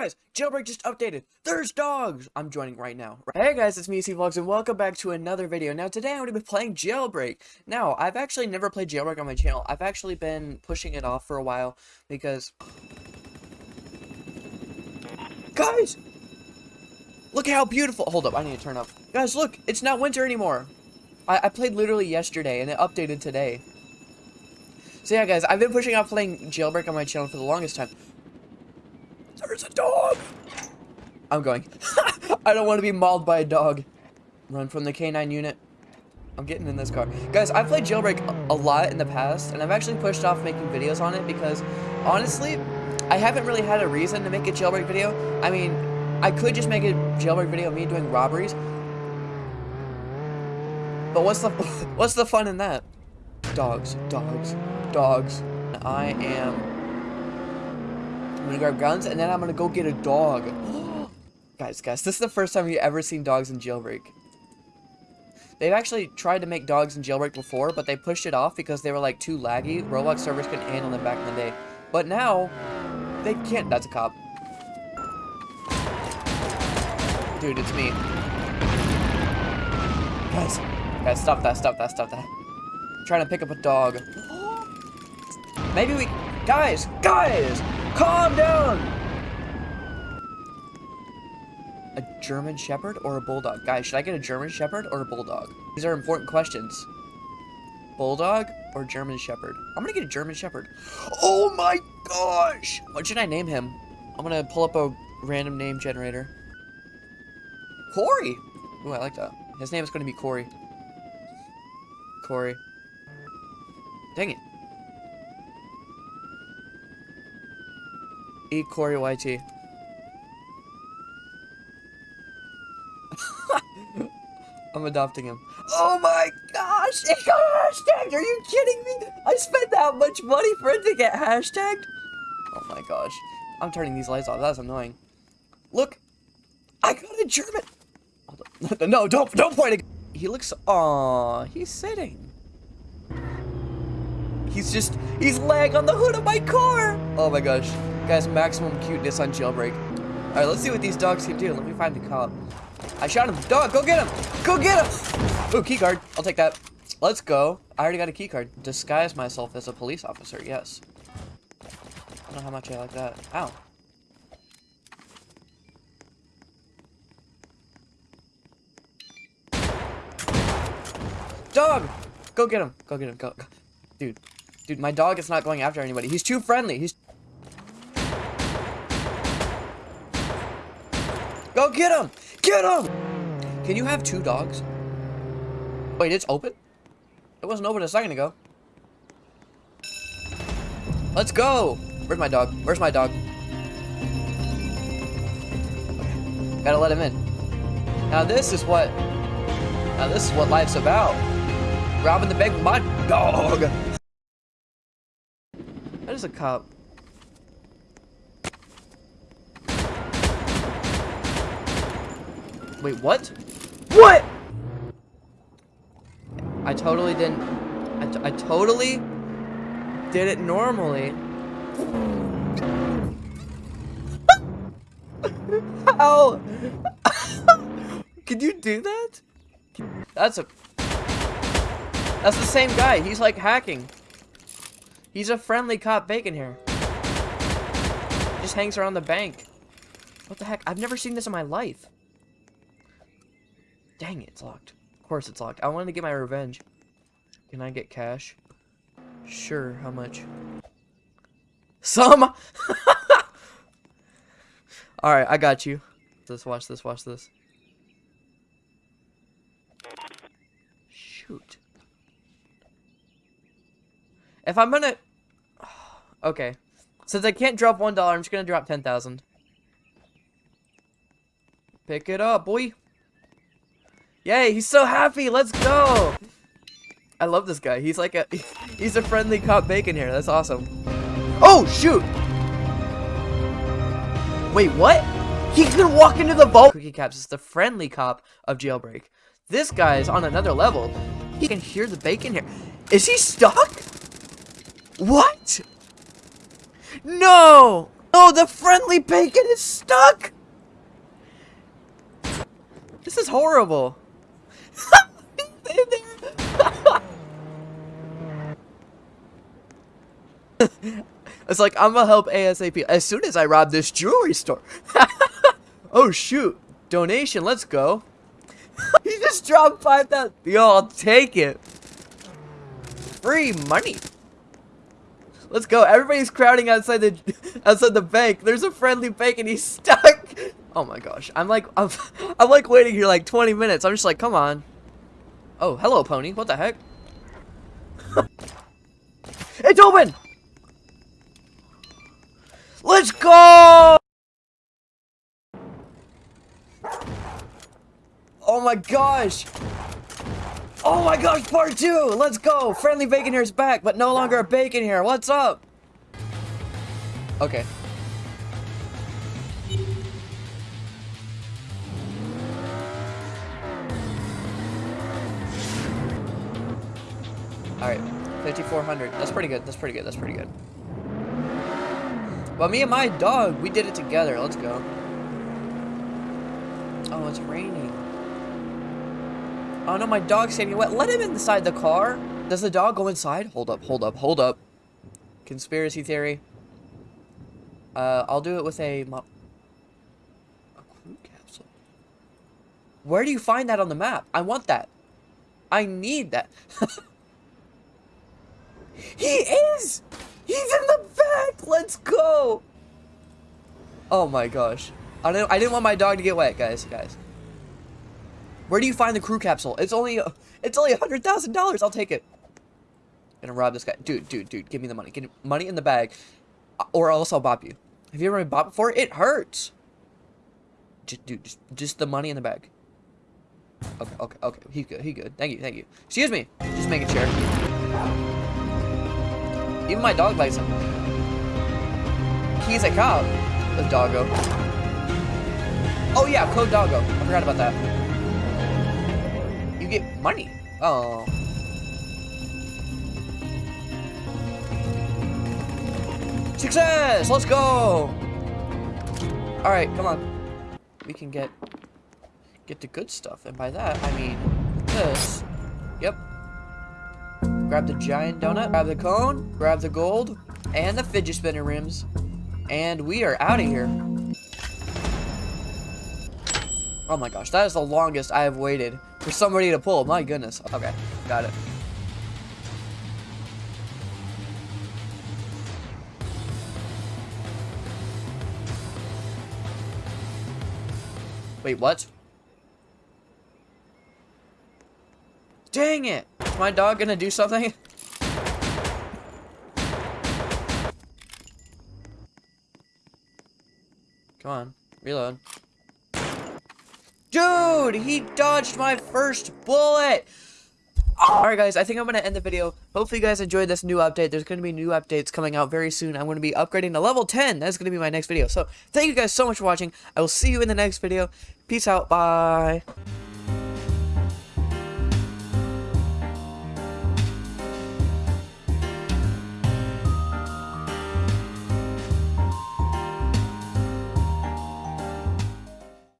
Guys, Jailbreak just updated. There's dogs. I'm joining right now. Hey guys, it's me, C Vlogs, and welcome back to another video. Now today I'm going to be playing Jailbreak. Now, I've actually never played Jailbreak on my channel. I've actually been pushing it off for a while because... Guys! Look how beautiful- Hold up, I need to turn up. Guys, look! It's not winter anymore. I, I played literally yesterday, and it updated today. So yeah, guys, I've been pushing off playing Jailbreak on my channel for the longest time. There's a dog! I'm going. I don't want to be mauled by a dog. Run from the K9 unit. I'm getting in this car. Guys, I've played Jailbreak a lot in the past, and I've actually pushed off making videos on it because, honestly, I haven't really had a reason to make a Jailbreak video. I mean, I could just make a Jailbreak video of me doing robberies. But what's the what's the fun in that? Dogs, dogs, dogs. I am I'm gonna grab guns, and then I'm gonna go get a dog. guys, guys, this is the first time you've ever seen dogs in Jailbreak. They've actually tried to make dogs in Jailbreak before, but they pushed it off because they were, like, too laggy. Roblox servers couldn't handle them back in the day. But now, they can't- that's a cop. Dude, it's me. Guys, guys, stop that, stop that, stop that. I'm trying to pick up a dog. Maybe we- guys, guys! Calm down! A German Shepherd or a Bulldog? Guys, should I get a German Shepherd or a Bulldog? These are important questions. Bulldog or German Shepherd? I'm gonna get a German Shepherd. Oh my gosh! What should I name him? I'm gonna pull up a random name generator. Corey! Ooh, I like that. His name is gonna be Corey. Corey. Dang it. Eat Corey YT. I'm adopting him. Oh my gosh! It got hashtagged! Are you kidding me? I spent that much money for it to get hashtagged? Oh my gosh. I'm turning these lights off. That's annoying. Look! I got a German! No, don't, don't point it! He looks... Aw, he's sitting. He's just... He's laying on the hood of my car! Oh my gosh. Guys, maximum cuteness on jailbreak. Alright, let's see what these dogs can do. Let me find the cop. I shot him. Dog, go get him! Go get him! Ooh, keycard. I'll take that. Let's go. I already got a keycard. Disguise myself as a police officer, yes. I don't know how much I like that. Ow. Dog! Go get him. Go get him. Go. Dude. Dude, my dog is not going after anybody. He's too friendly. He's Go get him! Get him! Can you have two dogs? Wait, it's open? It wasn't open a second ago. Let's go! Where's my dog? Where's my dog? Okay. Gotta let him in. Now this is what... Now this is what life's about. Robbing the bank with my dog! That is a cop. Wait, what? What? I totally didn't. I, I totally did it normally. How? Can you do that? That's a. That's the same guy. He's like hacking. He's a friendly cop Bacon Hair. Just hangs around the bank. What the heck? I've never seen this in my life. Dang it, it's locked. Of course it's locked. I wanted to get my revenge. Can I get cash? Sure, how much? Some! Alright, I got you. Let's watch this, watch this. Shoot. If I'm gonna... Okay. Since I can't drop $1, I'm just gonna drop 10,000. Pick it up, boy. Yay, he's so happy. Let's go. I love this guy. He's like a he's a friendly cop Bacon Hair. That's awesome. Oh, shoot. Wait, what? He can walk into the vault. Cookie Caps is the friendly cop of Jailbreak. This guy is on another level. He can hear the bacon here. Is he stuck? What? No! Oh, the friendly bacon is stuck! This is horrible. It's like, I'm gonna help ASAP as soon as I rob this jewelry store. oh, shoot. Donation, let's go. he just dropped 5,000. Yo, I'll take it. Free money. Let's go. Everybody's crowding outside the outside the bank. There's a friendly bank and he's stuck. Oh my gosh. I'm like I'm, I'm like waiting here like 20 minutes. I'm just like, come on. Oh, hello pony. What the heck? it's open. Let's go. Oh my gosh. Oh my gosh, part two! Let's go! Friendly Bacon Hair's back, but no longer a Bacon Hair. What's up? Okay. Alright, 5,400. That's pretty good. That's pretty good. That's pretty good. Well, me and my dog, we did it together. Let's go. Oh, it's raining. Oh no, my dog's getting wet. Let him inside the car. Does the dog go inside? Hold up, hold up, hold up. Conspiracy theory. Uh, I'll do it with a... A crew capsule. Where do you find that on the map? I want that. I need that. he is! He's in the back! Let's go! Oh my gosh. I didn't, I didn't want my dog to get wet, guys. Guys. Where do you find the crew capsule? It's only it's only a hundred thousand dollars. I'll take it. Gonna rob this guy, dude, dude, dude. Give me the money. Get money in the bag, or else I'll bop you. Have you ever been bopped before? It hurts. Just, dude, just, just the money in the bag. Okay, okay, okay. He's good. He good. Thank you, thank you. Excuse me. Just making sure. Even my dog likes him. He's a cop. The doggo. Oh yeah, code doggo. I forgot about that you get money. Oh. Success! Let's go! Alright, come on. We can get get the good stuff. And by that, I mean this. Yep. Grab the giant donut, grab the cone, grab the gold, and the fidget spinner rims. And we are out of here. Oh my gosh, that is the longest I have waited for somebody to pull. My goodness. Okay, got it. Wait, what? Dang it! My dog gonna do something? Come on, reload. Dude, he dodged my first bullet. Alright guys, I think I'm going to end the video. Hopefully you guys enjoyed this new update. There's going to be new updates coming out very soon. I'm going to be upgrading to level 10. That's going to be my next video. So, thank you guys so much for watching. I will see you in the next video. Peace out. Bye.